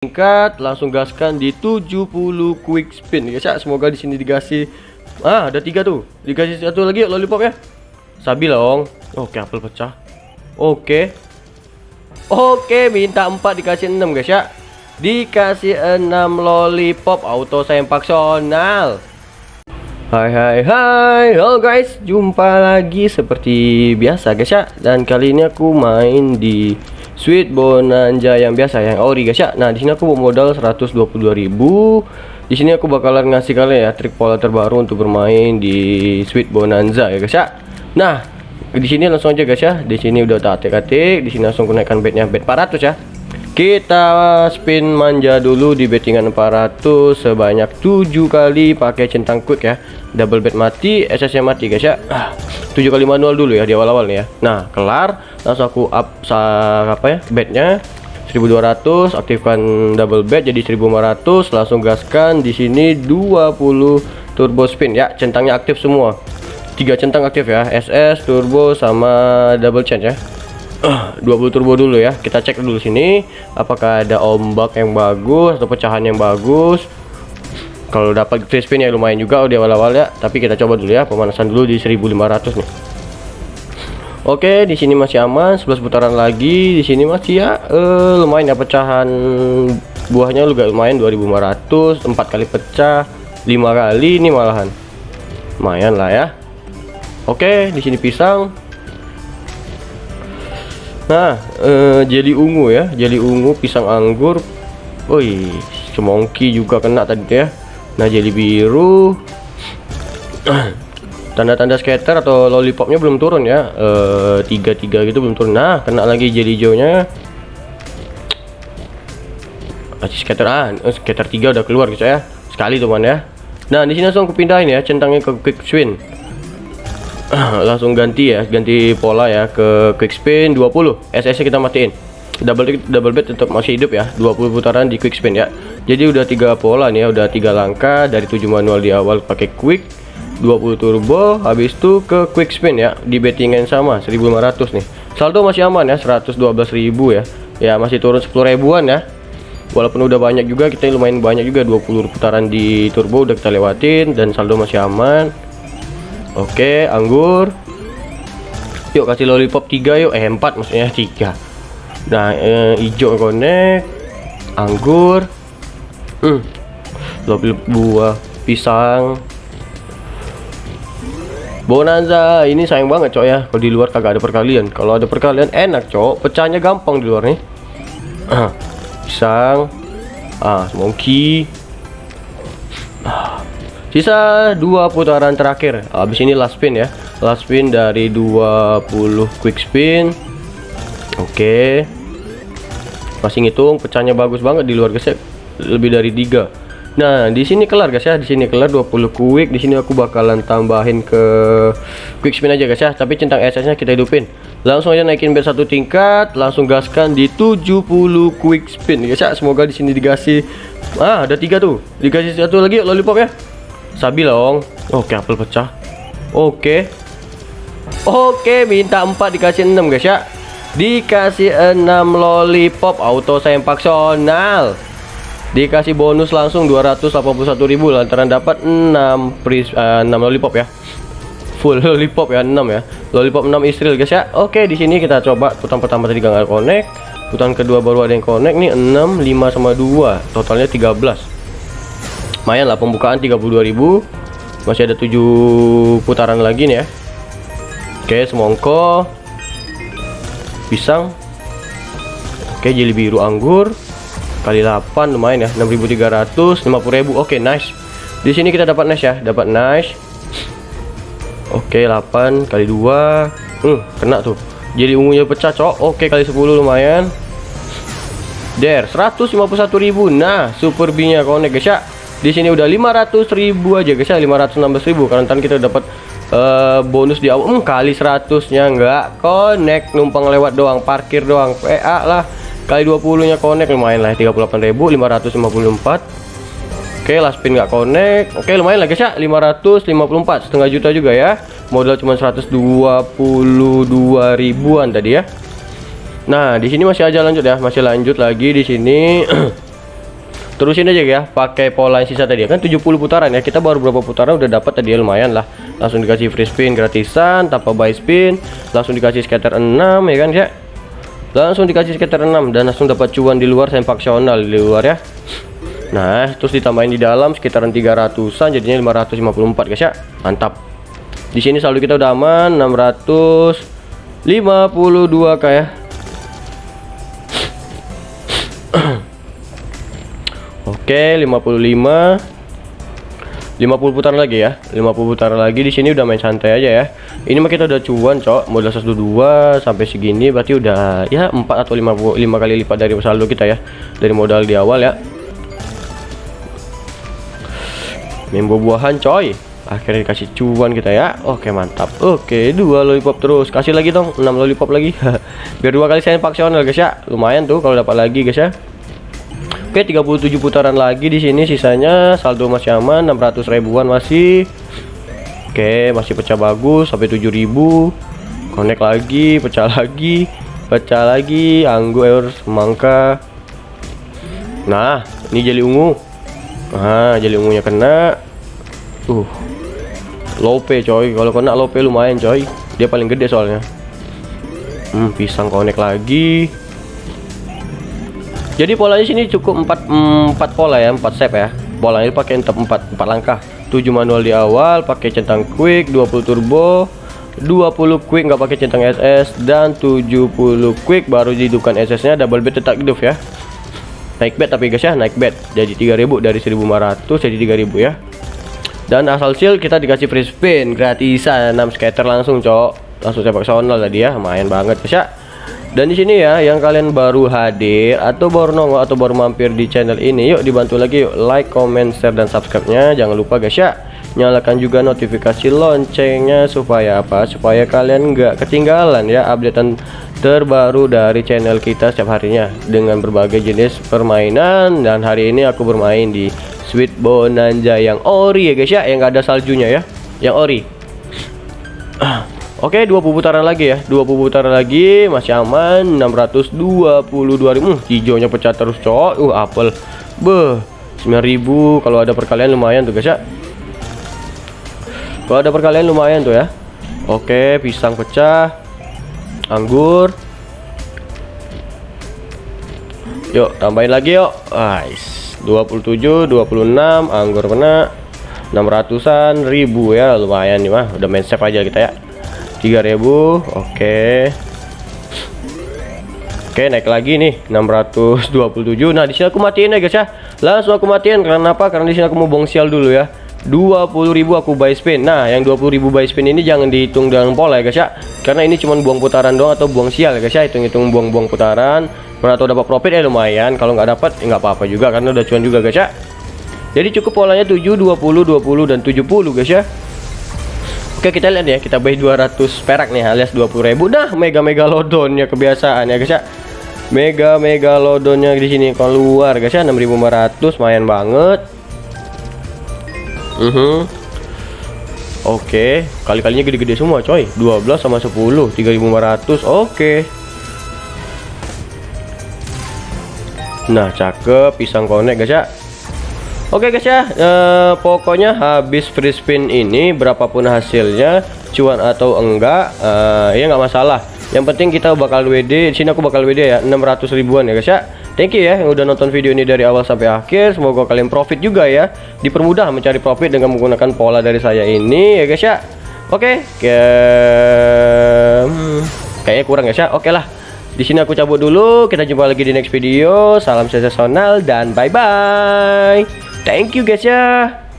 tingkat langsung gaskan di 70 quick spin. Guys ya semoga di sini dikasih ah ada tiga tuh. Dikasih satu lagi yuk lollipop ya. Sabi dong oke apel pecah. Oke. Oke minta 4 dikasih 6 guys ya dikasih 6 lollipop auto sempak sonal Hai hai hai. Halo guys. Jumpa lagi seperti biasa guys ya Dan kali ini aku main di Sweet Bonanza yang biasa yang ori guys ya. Nah, di sini aku modal 122.000. Di sini aku bakalan ngasih kalian ya trik pola terbaru untuk bermain di Sweet Bonanza ya guys ya. Nah, di sini langsung aja guys ya. Di sini udah tak atik-atik, di sini langsung naikkan bednya bed 400 ya. Kita spin manja dulu di bettingan 400 sebanyak 7 kali pakai centang quick ya. Double bet mati, SS mati guys ya. 7 kali manual dulu ya di awal-awal ya. Nah, kelar langsung aku up apa ya bednya 1200 aktifkan double bed jadi 1500 langsung gaskan di sini 20 turbo spin ya centangnya aktif semua tiga centang aktif ya SS turbo sama double change ya 20 turbo dulu ya kita cek dulu sini apakah ada ombak yang bagus atau pecahan yang bagus kalau dapat free spin ya lumayan juga di awal-awal ya tapi kita coba dulu ya pemanasan dulu di 1500 nih Oke, di sini masih aman, 11 putaran lagi. Di sini masih ya uh, lumayan ya pecahan buahnya juga lumayan 2500, 4 kali pecah, 5 kali ini malahan. Lumayan lah ya. Oke, di sini pisang. Nah, uh, jeli ungu ya, jeli ungu, pisang anggur. Woi, semongki juga kena tadi ya. Nah, jeli biru. tanda-tanda skater atau lollipopnya belum turun ya eh, tiga tiga gitu belum turun nah kena lagi jadi hijaunya skater ah eh, skater tiga udah keluar guys ya sekali teman ya nah di sini langsung aku pindahin ya centangnya ke quick spin langsung ganti ya ganti pola ya ke quick spin 20 SS kita matiin. Double double bet tetap masih hidup ya 20 putaran di quick spin ya. Jadi udah tiga pola nih ya udah tiga langkah dari 7 manual di awal pakai quick 20 turbo habis itu ke quick spin ya di bettingan sama 1500 nih. Saldo masih aman ya 112.000 ya. Ya masih turun 10 ribuan ya. Walaupun udah banyak juga kita lumayan banyak juga 20 putaran di turbo udah kita lewatin dan saldo masih aman oke anggur. Yuk kasih lollipop 3 yuk. Eh 4 maksudnya 3 nah eh, hijau anggur. Hmm. Lollipop buah pisang. Bonanza ini sayang banget cok ya. Kalau di luar kagak ada perkalian. Kalau ada perkalian enak cok. Pecahnya gampang di luar nih. Pisang. Ah monkey. Ah. Sisa dua putaran terakhir habis ini last spin ya last spin dari 20 quick spin oke okay. masih ngitung pecahnya bagus banget di luar gesek lebih dari tiga Nah, di sini kelar guys ya. Di sini kelar 20 quick. Di sini aku bakalan tambahin ke quick spin aja guys ya. Tapi centang SS-nya kita hidupin. Langsung aja naikin bet satu tingkat, langsung gaskan di 70 quick spin guys ya. Semoga di sini dikasih ah ada tiga tuh. Dikasih satu lagi lollipop ya. Sabi dong. Oke, apel pecah. Oke. Oke, minta 4 dikasih 6 guys ya. Dikasih 6 lollipop. Auto sempak sonal dikasih bonus langsung 281.000 lantaran dapat 6 pris, uh, 6 lollipop ya. Full lollipop ya 6 ya. Lollipop 6 istril guys ya. Oke di sini kita coba. Putaran pertama tadi nggak connect. Putaran kedua baru ada yang connect nih. 6 5 sama 2 totalnya 13 lumayan lah pembukaan 32.000 masih ada 7 putaran lagi nih ya. Oke semongko. Pisang. Oke jeli biru anggur. Kali 8 lumayan ya. 6300 50000 oke nice. Di sini kita dapat nice ya. Dapat nice. Oke okay, 8 kali 2 hmm, kena tuh. Jadi ungunya pecah cok. Oke kali 10 lumayan. Der 151.000 nah super B nya connect guys ya di sini udah 500.000 aja guys ya. 516.000 karena tadi kita dapat uh, bonus di awal. Hmm, kali 100 nya enggak connect. Numpang lewat doang parkir doang. PA lah. Kali 20 nya connect. Lumayan lah 38.554 oke last spin nggak connect. Oke lumayan lah guys ya. 554 setengah juta juga ya. Modal cuma 122 ribuan tadi ya. Nah di sini masih aja lanjut ya. Masih lanjut lagi di sini terusin aja ya. Pakai pola yang sisa tadi kan 70 putaran ya. Kita baru berapa putaran udah dapat tadi ya. Lumayan lah. Langsung dikasih free spin gratisan tanpa buy spin. Langsung dikasih scatter 6 ya kan ya langsung dikasih scatter 6 dan langsung dapat cuan di luar sempaksional di luar ya. Nah terus ditambahin di dalam sekitaran 300an jadinya 554 guys ya. Mantap. Di sini saldo kita udah aman 652 kayak Oke, 55 50 putaran lagi ya. 50 putaran lagi. Di sini udah main santai aja ya. Ini mah kita udah cuan cok. Modal 122 sampai segini berarti udah ya 4 atau 5, 5 kali lipat dari saldo kita ya. Dari modal di awal ya. Main buah-buahan coy. Akhirnya dikasih cuan kita ya. Oke mantap. Oke dua lollipop terus. Kasih lagi dong 6 lollipop lagi. Biar dua kali saya paksional guys ya. Lumayan tuh kalau dapat lagi guys ya Oke 37 putaran lagi di sini sisanya saldo masih aman 600 ribuan masih. Oke masih pecah bagus sampai 7000 connect lagi pecah lagi pecah lagi anggur semangka. Nah ini jeli ungu. Nah jeli ungunya kena. Uh lope coy. Kalau kena lope lumayan coy. Dia paling gede soalnya. Hmm pisang connect lagi jadi polanya sini cukup 4 4 pola ya 4 step ya. Polanya pakai tetap 4 4 langkah. 7 manual di awal pakai centang quick 20 turbo 20 quick nggak pakai centang SS dan 70 quick baru dihidupkan SS nya double bed tetap hidup ya. Naik bed tapi guys ya naik bed jadi 3000 dari 1500 jadi 3000 ya. Dan asal seal kita dikasih free spin gratisan 6 skater langsung cok. Langsung sepak sonal tadi ya lumayan banget guys ya dan di sini ya, yang kalian baru hadir atau baru nongol atau baru mampir di channel ini, yuk dibantu lagi yuk like, comment, share dan subscribe-nya. Jangan lupa guys ya, nyalakan juga notifikasi loncengnya supaya apa? Supaya kalian nggak ketinggalan ya updatean terbaru dari channel kita setiap harinya dengan berbagai jenis permainan. Dan hari ini aku bermain di Sweet Bonanza yang ori ya guys ya, yang nggak ada saljunya ya, yang ori. Oke, dua putaran lagi ya. Dua putaran lagi masih aman 622 ribu. Hmm, hijaunya pecah terus, cok. Uh, apel. Beh, 9000 kalau ada perkalian lumayan tuh, guys ya. Kalau ada perkalian lumayan tuh ya. Oke, pisang pecah. Anggur. Yuk, tambahin lagi yuk. Guys, 27, 26, anggur kena. 600-an ribu ya, lumayan nih mah. Udah main save aja kita ya. 3000 oke. Oke naik lagi nih 627 Nah di sini aku matiin ya guys ya. Langsung aku matiin karena apa? Karena di sini aku mau bong sial dulu ya. 20.000 aku buy spin. Nah yang 20.000 buy spin ini jangan dihitung dengan pola ya guys ya. Karena ini cuma buang putaran doang atau buang sial ya guys ya. Hitung-hitung buang-buang putaran. Pernah atau dapat profit? Ya lumayan. Kalau nggak dapat ya nggak apa-apa juga karena udah cuan juga guys ya. Jadi cukup polanya 7, 20, 20 dan 70 guys ya Oke kita lihat ya. Kita beli 200 perak nih alias 20.000 dah mega mega lodonnya kebiasaan ya guys ya. Mega mega lodonnya di sini keluar guys ya. 6500 lumayan banget. Uh mhm. -huh. Oke kali-kalinya gede-gede semua coy. 12 sama 10 3500 oke. Nah cakep pisang konek guys ya Oke guys ya, uh, pokoknya habis free spin ini berapapun hasilnya, cuan atau enggak, uh, ya nggak masalah. Yang penting kita bakal WD, di sini aku bakal WD ya, 600 ribuan ya guys ya. Thank you ya yang udah nonton video ini dari awal sampai akhir. Semoga kalian profit juga ya. Dipermudah mencari profit dengan menggunakan pola dari saya ini ya guys ya. Oke, okay. hmm, kayaknya kurang guys ya. Oke lah. Di sini aku cabut dulu. Kita jumpa lagi di next video. Salam sensasional dan bye bye. Thank you guys ya.